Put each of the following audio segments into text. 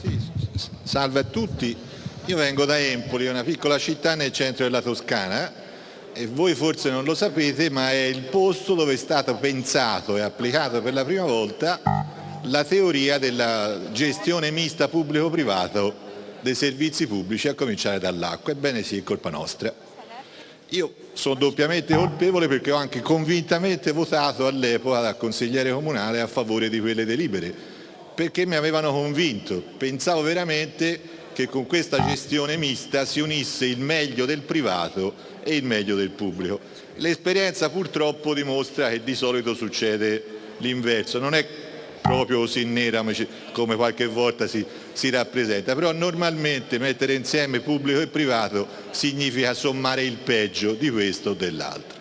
Sì, salve a tutti, io vengo da Empoli, una piccola città nel centro della Toscana e voi forse non lo sapete ma è il posto dove è stato pensato e applicato per la prima volta la teoria della gestione mista pubblico-privato dei servizi pubblici a cominciare dall'acqua. Ebbene sì, è colpa nostra. Io sono doppiamente colpevole perché ho anche convintamente votato all'epoca da consigliere comunale a favore di quelle delibere, perché mi avevano convinto. Pensavo veramente che con questa gestione mista si unisse il meglio del privato e il meglio del pubblico. L'esperienza purtroppo dimostra che di solito succede l'inverso, non è proprio così nera come qualche volta si, si, rappresenta, però normalmente mettere insieme pubblico e privato significa sommare il peggio di questo o dell'altro.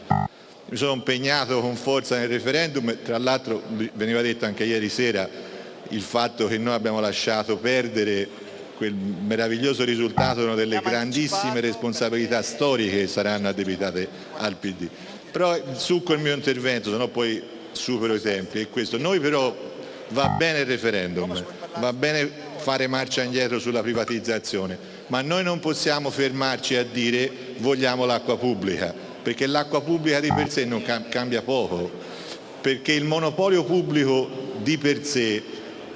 Mi sono impegnato con forza nel referendum, tra l'altro veniva detto anche ieri sera il fatto che noi abbiamo lasciato perdere quel meraviglioso risultato una delle grandissime responsabilità storiche che saranno addebitate al PD. Però il succo del mio intervento, se no poi supero i tempi, è questo. Noi però va bene il referendum, va bene fare marcia indietro sulla privatizzazione, ma noi non possiamo fermarci a dire vogliamo l'acqua pubblica, perché l'acqua pubblica di per sé non cambia poco, perché il monopolio pubblico di per sé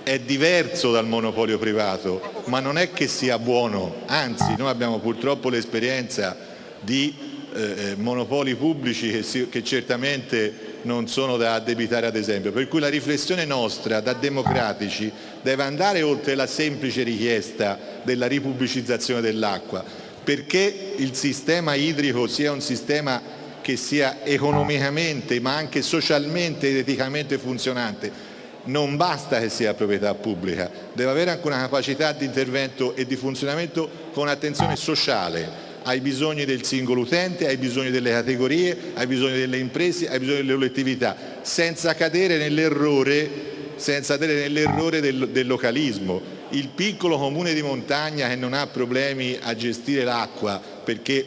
è diverso dal monopolio privato, ma non è che sia buono, anzi noi abbiamo purtroppo l'esperienza di eh, eh monopoli pubblici che, si, che certamente non sono da addebitare ad esempio, per cui la riflessione nostra da democratici deve andare oltre la semplice richiesta della ripubblicizzazione dell'acqua, perché il sistema idrico sia un sistema che sia economicamente ma anche socialmente ed eticamente funzionante, non basta che sia proprietà pubblica, deve avere anche una capacità di intervento e di funzionamento con attenzione sociale, ai bisogni del singolo utente, ai bisogni delle categorie, ai bisogni delle imprese, ai bisogni delle collettività, senza cadere nell'errore nell del, del localismo. Il piccolo comune di montagna che non ha problemi a gestire l'acqua perché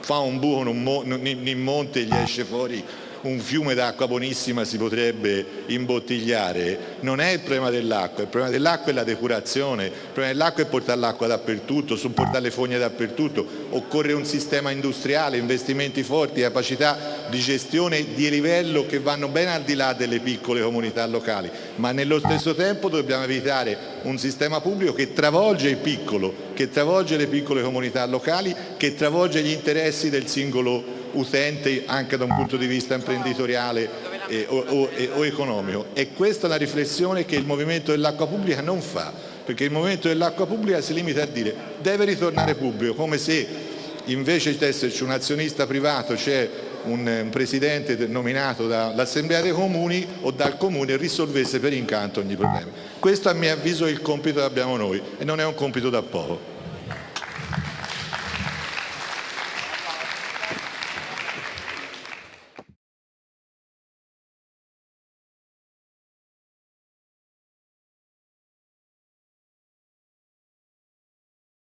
fa un buco in monte e gli esce fuori un fiume d'acqua buonissima si potrebbe imbottigliare, non è il problema dell'acqua, il problema dell'acqua è la depurazione, il problema dell'acqua è portare l'acqua dappertutto, supportare le fogne dappertutto, occorre un sistema industriale, investimenti forti, capacità di gestione di livello che vanno ben al di là delle piccole comunità locali, ma nello stesso tempo dobbiamo evitare un sistema pubblico che travolge il piccolo, che travolge le piccole comunità locali, che travolge gli interessi del singolo utente anche da un punto di vista imprenditoriale eh, o, o, o, economico. E questa è la riflessione che il Movimento dell'Acqua Pubblica non fa, perché il Movimento dell'Acqua Pubblica si limita a dire deve ritornare pubblico, come se invece di esserci un azionista privato c'è un, un, presidente nominato dall'Assemblea dei Comuni o dal Comune risolvesse per incanto ogni problema. Questo a mio avviso è il compito che abbiamo noi e non è un compito da poco.